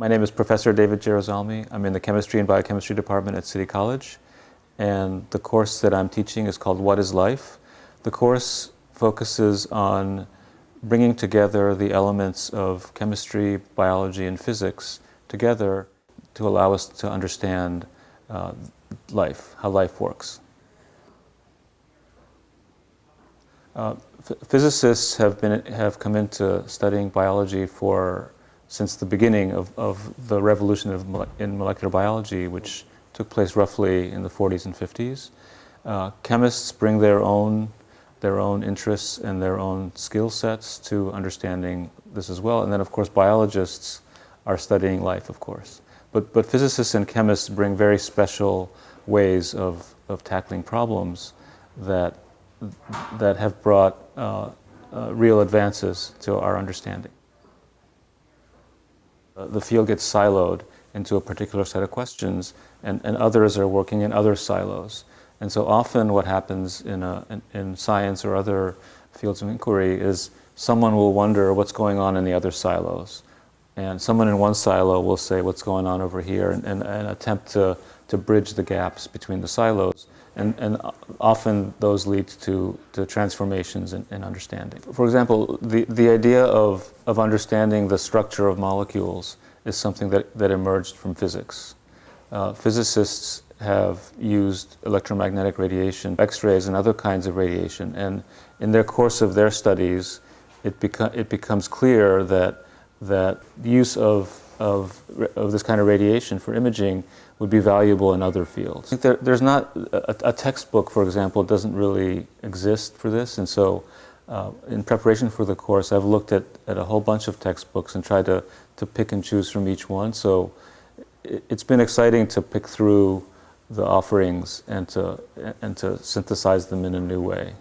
My name is Professor David Jeruzalmi. I'm in the Chemistry and Biochemistry Department at City College. And the course that I'm teaching is called What is Life? The course focuses on bringing together the elements of chemistry, biology, and physics together to allow us to understand uh, life, how life works. Uh, physicists have, been, have come into studying biology for since the beginning of, of the revolution of, in molecular biology, which took place roughly in the 40s and 50s. Uh, chemists bring their own, their own interests and their own skill sets to understanding this as well. And then, of course, biologists are studying life, of course. But, but physicists and chemists bring very special ways of, of tackling problems that, that have brought uh, uh, real advances to our understanding. Uh, the field gets siloed into a particular set of questions and, and others are working in other silos. And so often what happens in, a, in, in, science or other fields of inquiry is someone will wonder what's going on in the other silos. And someone in one silo will say what's going on over here and, and, and attempt to, to bridge the gaps between the silos. And, and often those lead to, to transformations in, in understanding. For example, the, the idea of, of understanding the structure of molecules is something that, that emerged from physics. Uh, physicists have used electromagnetic radiation, X-rays and other kinds of radiation, and in their course of their studies, it, beco it becomes clear that that the use of, of, of this kind of radiation for imaging would be valuable in other fields. There, there's not, a, a, textbook, for example, doesn't really exist for this, and so uh, in preparation for the course, I've looked at, at a whole bunch of textbooks and tried to, to pick and choose from each one. So it, it's been exciting to pick through the offerings and to, and to synthesize them in a new way.